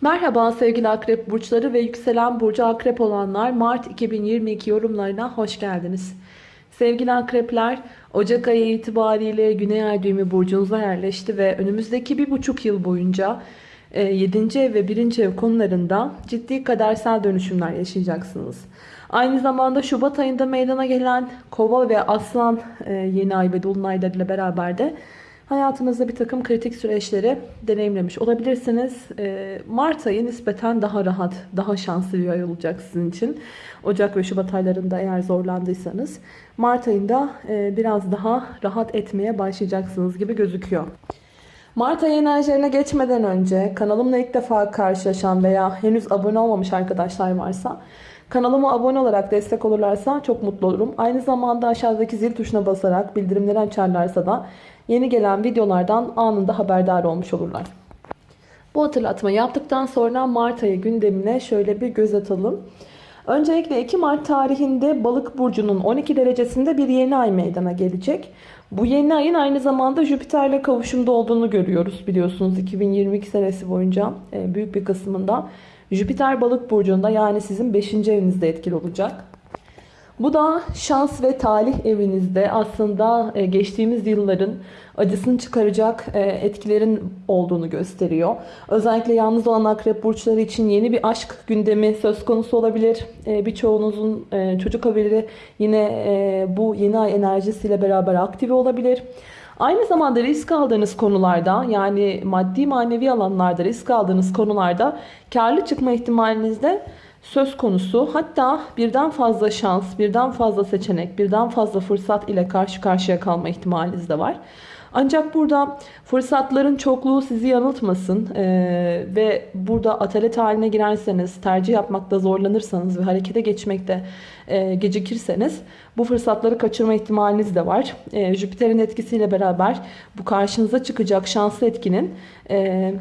Merhaba sevgili akrep burçları ve yükselen burcu akrep olanlar Mart 2022 yorumlarına hoş geldiniz. Sevgili akrepler Ocak ayı itibariyle Güney Ay düğümü burcunuza yerleşti ve önümüzdeki bir buçuk yıl boyunca 7. ev ve 1. ev konularında ciddi kadersel dönüşümler yaşayacaksınız. Aynı zamanda Şubat ayında meydana gelen Kova ve Aslan e, yeni ay ve dolunaylarıyla beraber de hayatınızda bir takım kritik süreçleri deneyimlemiş olabilirsiniz. Ee, Mart ayı nispeten daha rahat, daha şanslı bir ay olacak sizin için. Ocak ve Şubat aylarında eğer zorlandıysanız Mart ayında e, biraz daha rahat etmeye başlayacaksınız gibi gözüküyor. Mart ayı enerjilerine geçmeden önce kanalımla ilk defa karşılaşan veya henüz abone olmamış arkadaşlar varsa Kanalıma abone olarak destek olurlarsa çok mutlu olurum. Aynı zamanda aşağıdaki zil tuşuna basarak bildirimleri açarlarsa da yeni gelen videolardan anında haberdar olmuş olurlar. Bu hatırlatma yaptıktan sonra Mart ayı gündemine şöyle bir göz atalım. Öncelikle 2 Mart tarihinde Balık burcunun 12 derecesinde bir yeni ay meydana gelecek. Bu yeni ayın aynı zamanda Jüpiter'le kavuşumda olduğunu görüyoruz biliyorsunuz 2022 senesi boyunca e, büyük bir kısmında. Jüpiter balık burcunda yani sizin 5. evinizde etkili olacak. Bu da şans ve talih evinizde aslında e, geçtiğimiz yılların acısını çıkaracak e, etkilerin olduğunu gösteriyor. Özellikle yalnız olan akrep burçları için yeni bir aşk gündemi söz konusu olabilir. E, birçoğunuzun çocuk haberi yine bu yeni ay enerjisiyle beraber aktive olabilir. Aynı zamanda risk aldığınız konularda yani maddi manevi alanlarda risk aldığınız konularda karlı çıkma ihtimaliniz de söz konusu. Hatta birden fazla şans, birden fazla seçenek, birden fazla fırsat ile karşı karşıya kalma ihtimaliniz de var. Ancak burada fırsatların çokluğu sizi yanıltmasın ee, ve burada atalet haline girerseniz, tercih yapmakta zorlanırsanız ve harekete geçmekte e, gecikirseniz bu fırsatları kaçırma ihtimaliniz de var. E, Jüpiter'in etkisiyle beraber bu karşınıza çıkacak şanslı etkinin e,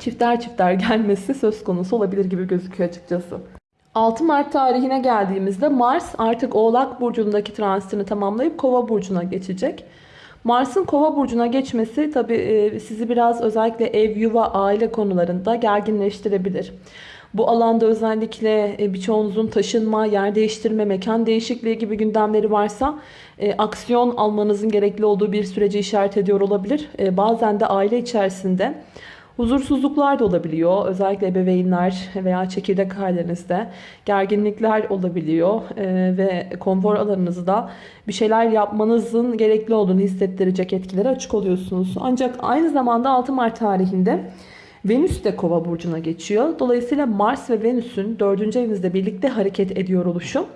çifter çifter gelmesi söz konusu olabilir gibi gözüküyor açıkçası. 6 Mart tarihine geldiğimizde Mars artık Oğlak Burcu'ndaki transitini tamamlayıp Kova Burcu'na geçecek. Mars'ın Kova Burcu'na geçmesi tabi e, sizi biraz özellikle ev, yuva, aile konularında gerginleştirebilir. Bu alanda özellikle e, birçoğunuzun taşınma, yer değiştirme, mekan değişikliği gibi gündemleri varsa e, aksiyon almanızın gerekli olduğu bir süreci işaret ediyor olabilir. Bazen de aile içerisinde Huzursuzluklar da olabiliyor. Özellikle ebeveynler veya çekirdek ailenizde gerginlikler olabiliyor. Ee, ve konfor alanınızda bir şeyler yapmanızın gerekli olduğunu hissettirecek etkilere açık oluyorsunuz. Ancak aynı zamanda 6 Mart tarihinde Venüs de kova burcuna geçiyor. Dolayısıyla Mars ve Venüs'ün 4. evinizde birlikte hareket ediyor oluşu.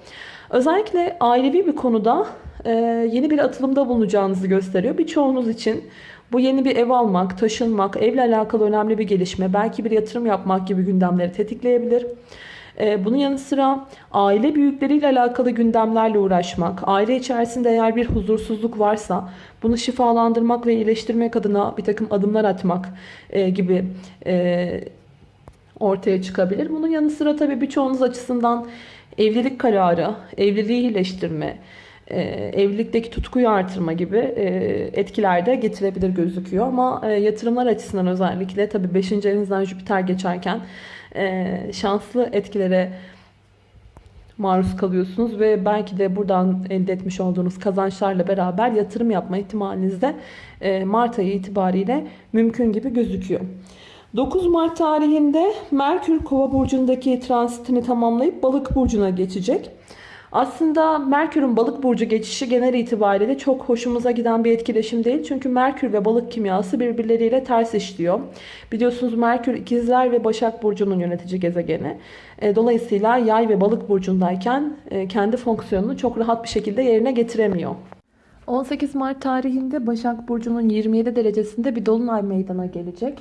Özellikle ailevi bir konuda e, yeni bir atılımda bulunacağınızı gösteriyor. Birçoğunuz için bu yeni bir ev almak, taşınmak, evle alakalı önemli bir gelişme, belki bir yatırım yapmak gibi gündemleri tetikleyebilir. Ee, bunun yanı sıra aile büyükleriyle alakalı gündemlerle uğraşmak, aile içerisinde eğer bir huzursuzluk varsa bunu şifalandırmak ve iyileştirmek adına bir takım adımlar atmak e, gibi e, ortaya çıkabilir. Bunun yanı sıra tabii birçoğunuz açısından evlilik kararı, evliliği iyileştirme, evlilikteki tutkuyu artırma gibi e, etkiler de getirebilir gözüküyor. Ama e, yatırımlar açısından özellikle tabi 5. evinizden Jüpiter geçerken şanslı etkilere maruz kalıyorsunuz ve belki de buradan elde etmiş olduğunuz kazançlarla beraber yatırım yapma ihtimaliniz de Mart ayı itibariyle mümkün gibi gözüküyor. 9 Mart tarihinde Merkür Kova burcundaki transitini tamamlayıp Balık burcuna geçecek. Aslında Merkür'ün balık burcu geçişi genel itibariyle çok hoşumuza giden bir etkileşim değil. Çünkü Merkür ve balık kimyası birbirleriyle ters işliyor. Biliyorsunuz Merkür ikizler ve Başak Burcu'nun yönetici gezegeni. E, dolayısıyla yay ve balık burcundayken e, kendi fonksiyonunu çok rahat bir şekilde yerine getiremiyor. 18 Mart tarihinde Başak Burcu'nun 27 derecesinde bir dolunay meydana gelecek.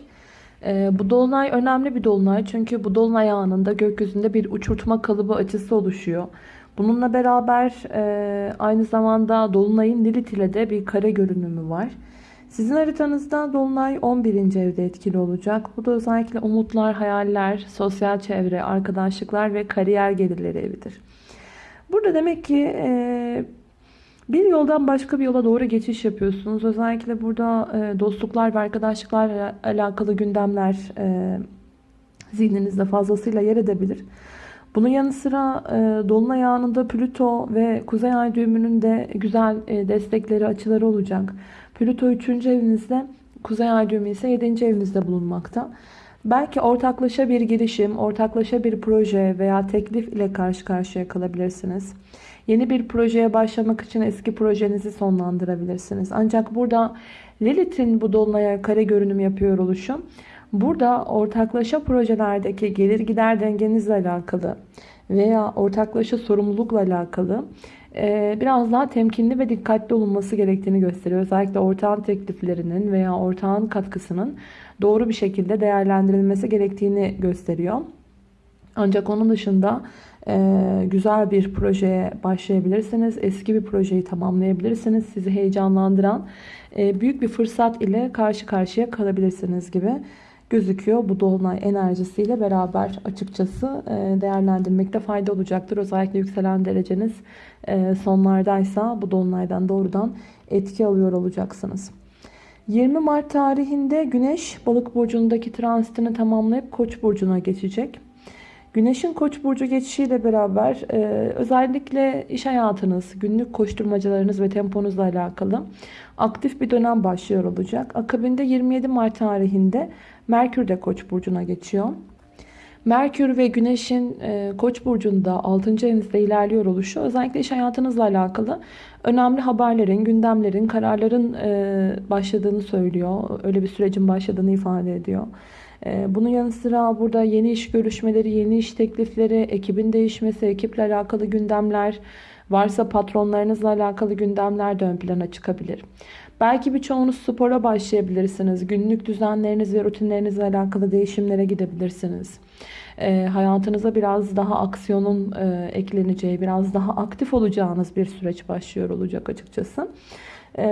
E, bu dolunay önemli bir dolunay çünkü bu dolunay anında gökyüzünde bir uçurtma kalıbı açısı oluşuyor. Bununla beraber e, aynı zamanda Dolunay'ın Lilith ile de bir kare görünümü var. Sizin haritanızda Dolunay 11. evde etkili olacak. Bu da özellikle umutlar, hayaller, sosyal çevre, arkadaşlıklar ve kariyer gelirleri evidir. Burada demek ki e, bir yoldan başka bir yola doğru geçiş yapıyorsunuz. Özellikle burada e, dostluklar ve arkadaşlıklarla alakalı gündemler e, zihninizde fazlasıyla yer edebilir. Bunun yanı sıra e, Dolunay anında Plüto ve Kuzey Ay düğümünün de güzel e, destekleri, açıları olacak. Plüto 3. evinizde, Kuzey Ay düğümü ise 7. evinizde bulunmakta. Belki ortaklaşa bir girişim, ortaklaşa bir proje veya teklif ile karşı karşıya kalabilirsiniz. Yeni bir projeye başlamak için eski projenizi sonlandırabilirsiniz. Ancak burada Lilith'in bu dolunaya kare görünüm yapıyor oluşu Burada ortaklaşa projelerdeki gelir gider dengenizle alakalı veya ortaklaşa sorumlulukla alakalı e, biraz daha temkinli ve dikkatli olunması gerektiğini gösteriyor. Özellikle ortağın tekliflerinin veya ortağın katkısının doğru bir şekilde değerlendirilmesi gerektiğini gösteriyor. Ancak onun dışında e, güzel bir projeye başlayabilirsiniz. Eski bir projeyi tamamlayabilirsiniz. Sizi heyecanlandıran e, büyük bir fırsat ile karşı karşıya kalabilirsiniz gibi gözüküyor. Bu dolunay enerjisiyle beraber açıkçası e, değerlendirmekte fayda olacaktır. Özellikle yükselen dereceniz e, sonlardaysa bu dolunaydan doğrudan etki alıyor olacaksınız. 20 Mart tarihinde Güneş balık burcundaki transitini tamamlayıp Koç burcuna geçecek. Güneşin Koç burcu geçişiyle beraber e, özellikle iş hayatınız, günlük koşturmacalarınız ve temponuzla alakalı aktif bir dönem başlıyor olacak. Akabinde 27 Mart tarihinde Merkür de Koç burcuna geçiyor. Merkür ve Güneş'in e, Koç burcunda 6. evinizde ilerliyor oluşu özellikle iş hayatınızla alakalı önemli haberlerin, gündemlerin, kararların e, başladığını söylüyor. Öyle bir sürecin başladığını ifade ediyor. E, bunun yanı sıra burada yeni iş görüşmeleri, yeni iş teklifleri, ekibin değişmesi, ekiple alakalı gündemler, varsa patronlarınızla alakalı gündemler de ön plana çıkabilir. Belki birçoğunuz spora başlayabilirsiniz. Günlük düzenleriniz ve rutinlerinizle alakalı değişimlere gidebilirsiniz. E, hayatınıza biraz daha aksiyonun e, ekleneceği, biraz daha aktif olacağınız bir süreç başlıyor olacak açıkçası. E,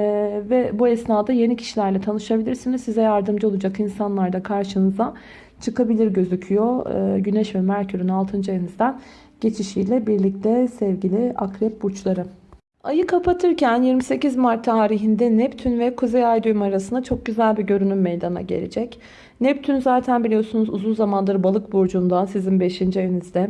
ve bu esnada yeni kişilerle tanışabilirsiniz. Size yardımcı olacak insanlar da karşınıza çıkabilir gözüküyor. E, Güneş ve Merkür'ün 6. evinizden geçişiyle birlikte sevgili akrep burçları. Ayı kapatırken 28 Mart tarihinde Neptün ve Kuzey Ay düğüm arasında çok güzel bir görünüm meydana gelecek. Neptün zaten biliyorsunuz uzun zamandır balık burcunda sizin 5. evinizde.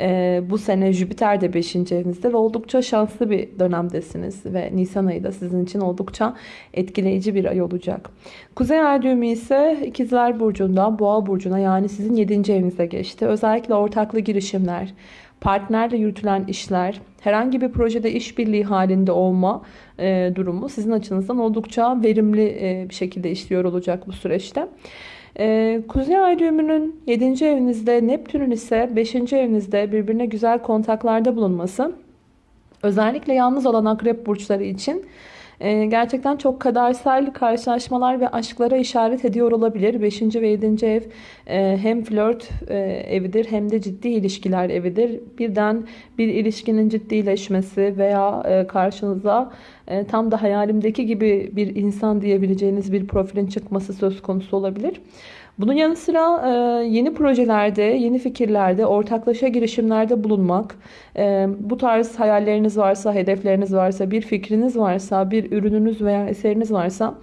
Ee, bu sene Jüpiter de 5. evinizde ve oldukça şanslı bir dönemdesiniz. Ve Nisan ayı da sizin için oldukça etkileyici bir ay olacak. Kuzey Ay düğümü ise İkizler Burcu'nda Boğa Burcu'na yani sizin 7. evinize geçti. Özellikle ortaklı girişimler, partnerle yürütülen işler, herhangi bir projede işbirliği halinde olma e, durumu sizin açınızdan oldukça verimli e, bir şekilde işliyor olacak bu süreçte. E, Kuzey Ay düğümünün 7. evinizde, Neptün'ün ise 5. evinizde birbirine güzel kontaklarda bulunması özellikle yalnız olan akrep burçları için ee, gerçekten çok kadersel karşılaşmalar ve aşklara işaret ediyor olabilir. 5. ve 7. ev e, hem flört e, evidir hem de ciddi ilişkiler evidir. Birden bir ilişkinin ciddileşmesi veya e, karşınıza tam da hayalimdeki gibi bir insan diyebileceğiniz bir profilin çıkması söz konusu olabilir. Bunun yanı sıra e, yeni projelerde, yeni fikirlerde, ortaklaşa girişimlerde bulunmak, e, bu tarz hayalleriniz varsa, hedefleriniz varsa, bir fikriniz varsa, bir ürününüz veya eseriniz varsa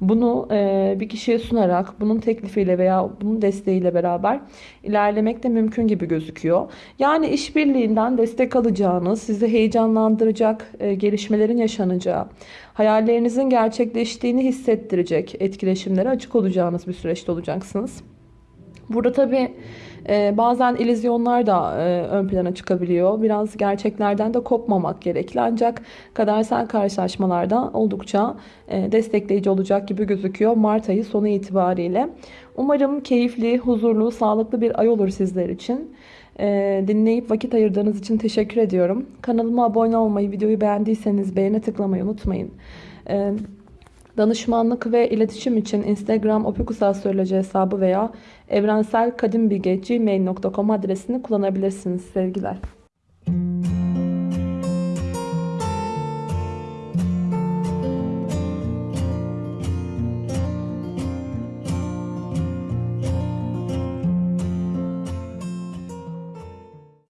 bunu e, bir kişiye sunarak, bunun teklifiyle veya bunun desteğiyle beraber ilerlemek de mümkün gibi gözüküyor. Yani işbirliğinden destek alacağınız, sizi heyecanlandıracak e, gelişmelerin yaşanacağı, hayallerinizin gerçekleştiğini hissettirecek etkileşimlere açık olacağınız bir süreçte olacaksınız. Burada tabii e, bazen ilizyonlar da e, ön plana çıkabiliyor. Biraz gerçeklerden de kopmamak gerekli. Ancak kadersel karşılaşmalarda oldukça e, destekleyici olacak gibi gözüküyor Mart ayı sonu itibariyle. Umarım keyifli, huzurlu, sağlıklı bir ay olur sizler için. Dinleyip vakit ayırdığınız için teşekkür ediyorum. Kanalıma abone olmayı, videoyu beğendiyseniz beğene tıklamayı unutmayın. Danışmanlık ve iletişim için Instagram opikusastroloji hesabı veya evrenselkadimbilge.gmail.com adresini kullanabilirsiniz sevgiler.